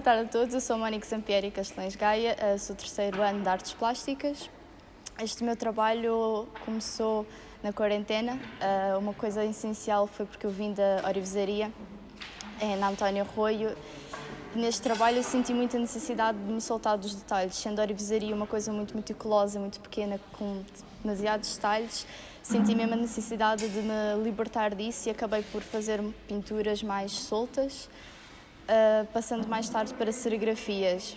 Boa tarde a todos, eu sou Mónica Sampieri Castelães Gaia, eh, sou terceiro ano de Artes Plásticas. Este meu trabalho começou na quarentena. Eh, uma coisa essencial foi porque eu vim da Orivesaria, na António Arroio. Neste trabalho eu senti muita necessidade de me soltar dos detalhes, sendo a Orivesaria uma coisa muito meticulosa, muito pequena, com demasiados detalhes. Senti mesmo a necessidade de me libertar disso e acabei por fazer pinturas mais soltas uh, passando mais tarde para serigrafias.